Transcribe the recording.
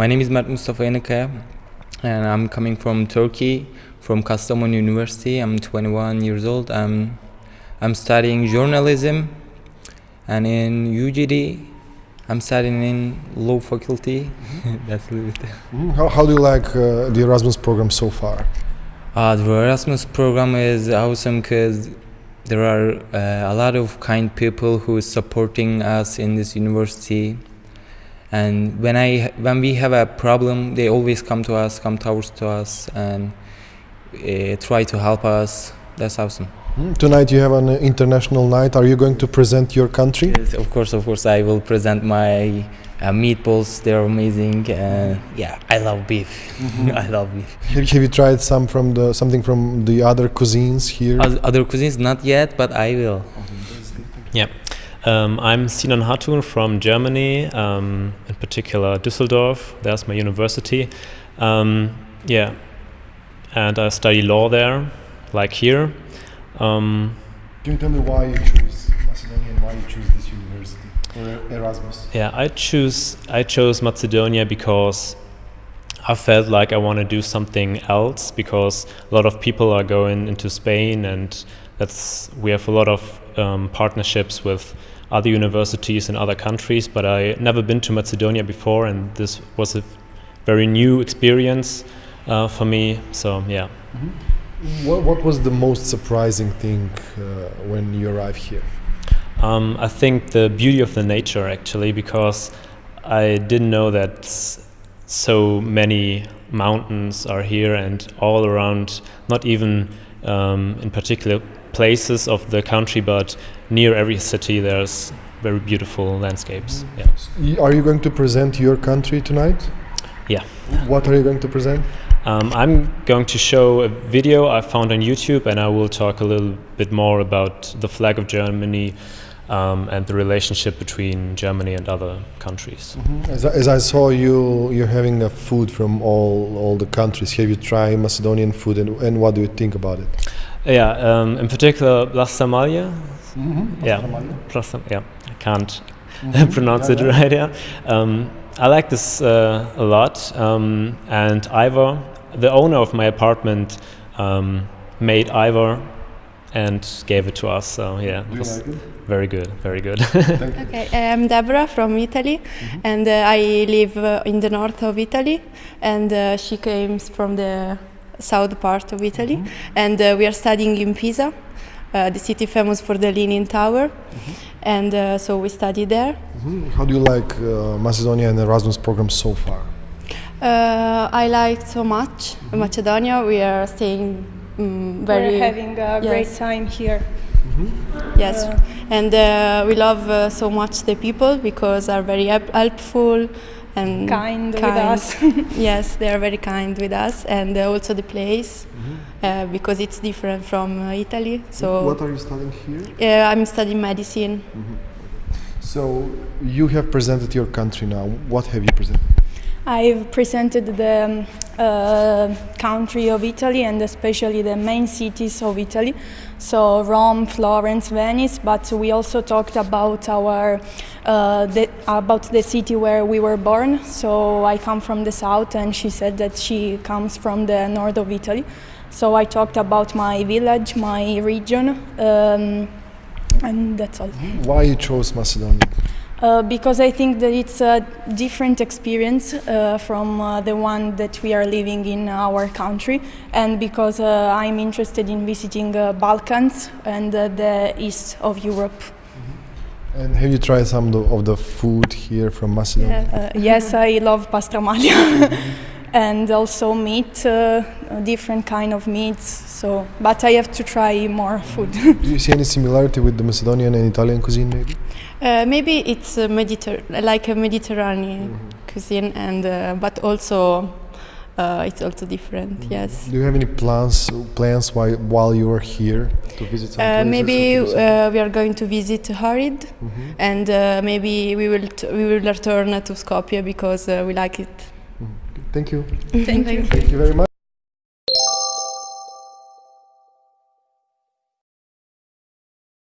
My name is Mert Mustafa Yanıkaya and I'm coming from Turkey, from Kastamonu University. I'm 21 years old. I'm, I'm studying journalism and in UGD I'm studying in law faculty. That's a little bit. Mhm. How, how do you like uh, the Erasmus program so far? Uh, the Erasmus program is awesome because there are uh, a lot of kind people who is supporting us in this university. And when I when we have a problem, they always come to us, come towards to us, and uh, try to help us. That's awesome. Mhm. Tonight you have an international night. Are you going to present your country? Yes, of course, of course, I will present my uh, meatballs. They're amazing. Uh, yeah, I love beef. I love beef. Have, have you tried some from the something from the other cuisines here? Other cuisines, not yet, but I will. Yeah. Um, I'm Sinan Hatun from Germany, um, in particular Düsseldorf. There's my university. Um, yeah. And I study law there, like here. Um, Can you tell me why you choose Macedonia and why you choose this university or Erasmus? yeah, I choose I chose Macedonia because I felt like I want to do something else because a lot of people are going into Spain and that's we have a lot of um, partnerships with other universities in other countries but I never been to Macedonia before and this was a very new experience uh, for me so yeah What, what was the most surprising thing uh, when you arrived here? Um, I think the beauty of the nature actually, because I didn't know that so many mountains are here and all around, not even um, in particular places of the country, but near every city there's very beautiful landscapes. Yeah. Are you going to present your country tonight? Yeah. What are you going to present? Um, I'm going to show a video I found on YouTube, and I will talk a little bit more about the flag of Germany um, and the relationship between Germany and other countries. As, I- as I saw you, you're having a food from all all the countries. Have you tried Macedonian food, and, and what do you think about it? Yeah, um, in particular, Blastamalia. Yeah, Blastam- yeah, I can't pronounce it right. Yeah, um, I like this uh, a lot. Um, and Ivor, the owner of my apartment, um, made ajvar and gave it to us. So yeah, it was very good, very good. Okay, I'm Deborah from Italy, and uh, I live uh, in the north of Italy, and uh, she came from the south part of Italy, and uh, we are studying in Pisa, uh, the city famous for the Leaning Tower, and uh, so we study there. Mhm. How do you like uh, Macedonia and Erasmus program so far? Uh, I like so much Macedonia. We are staying mm, very We're having a great time here. Yes, and uh, we love uh, so much the people because are very helpful and Kind with us. yes, they are very kind with us, and uh, also the place uh, because it's different from uh, Italy. So what are you studying here? uh, I'm studying medicine. So you have presented your country now. What have you presented? I've presented the um, uh, country of Italy and especially the main cities of Italy, so Rome, Florence, Venice. But we also talked about our uh, the, about the city where we were born. So I come from the south, and she said that she comes from the north of Italy. So I talked about my village, my region, um, and that's all. Why you chose Macedonia? Uh, because I think that it's a different experience uh, from uh, the one that we are living in our country, and because uh, I'm interested in visiting uh, Balkans and the east of Europe. And have you tried some of the, food here from Macedonia? Yes, I love pastramalia, and also meat, uh, different kind of meats. So, but I have to try more food. Do you see any similarity with the Macedonian and Italian cuisine, maybe? Uh, maybe it's a Mediter- like a Mediterranean cuisine, and uh, but also uh, it's also different. Yes. Do you have any plans plans while while you are here to visit some Uh, maybe or to visit- uh, we are going to visit Ohrid, and uh, maybe we will t- we will return to Skopje because uh, we like it. Thank you. Thank you. Thank you very much.